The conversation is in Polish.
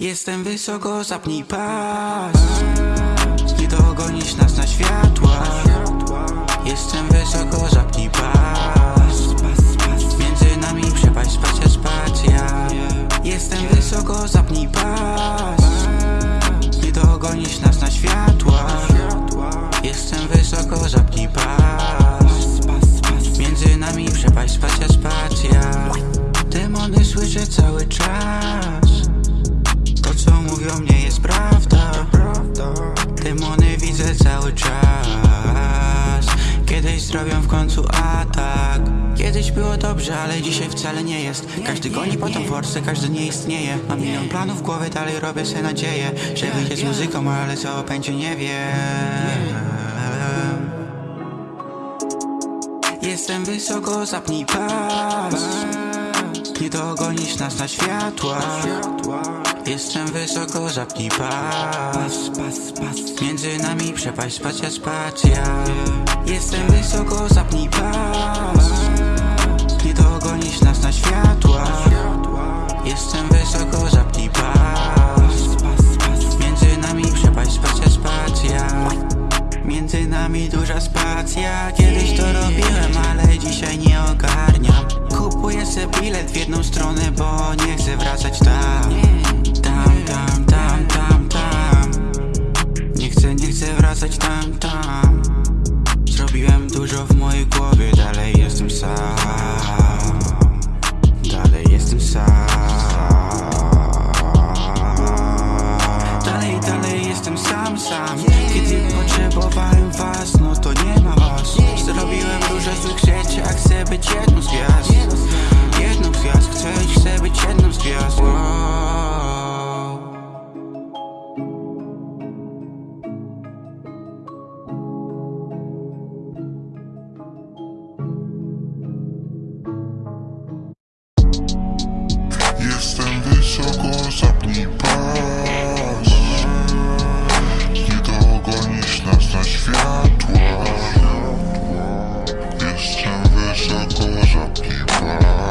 Jestem wysoko, zapnij pas. Nie dogonisz nas na światła. Jestem wysoko, zapnij pas. Między nami przepaść, spacja, spacja. Jestem wysoko, zapnij pas. Nie dogonisz nas na światła. Jestem wysoko, zapnij pas. Między nami przepaść, spacja, spacja. Demony słyszę cały czas co mówią nie jest prawda. Demony widzę cały czas. Kiedyś zrobią w końcu atak. Kiedyś było dobrze, ale dzisiaj wcale nie jest. Każdy goni po tą forsę, każdy nie istnieje. Mam milion planów w głowie, dalej robię sobie nadzieję Że wyjdzie z muzyką, ale co będzie nie wiem. Jestem wysoko, zapnij pas. Nie dogonisz nas na światła Jestem wysoko, zapnij pas. Między nami przepaść, spacja, spacja Jestem wysoko, zapnij pas. Nie dogonisz nas na światła. Jestem wysoko, zapnij pas. Między nami przepaść, spacja, spacja Między nami duża spacja. Kiedyś to robiłem, ale dzisiaj nie ogarniam. Kupuję sobie bilet w jedną stronę, bo nie chcę wracać Tam, Dużo w mojej głowie, dalej jestem sam. Dalej jestem sam. Dalej, dalej jestem sam, sam. Kiedy potrzebowałem was, no to nie не пас Не того гонишь нас на światła Jestem wysoko za piwa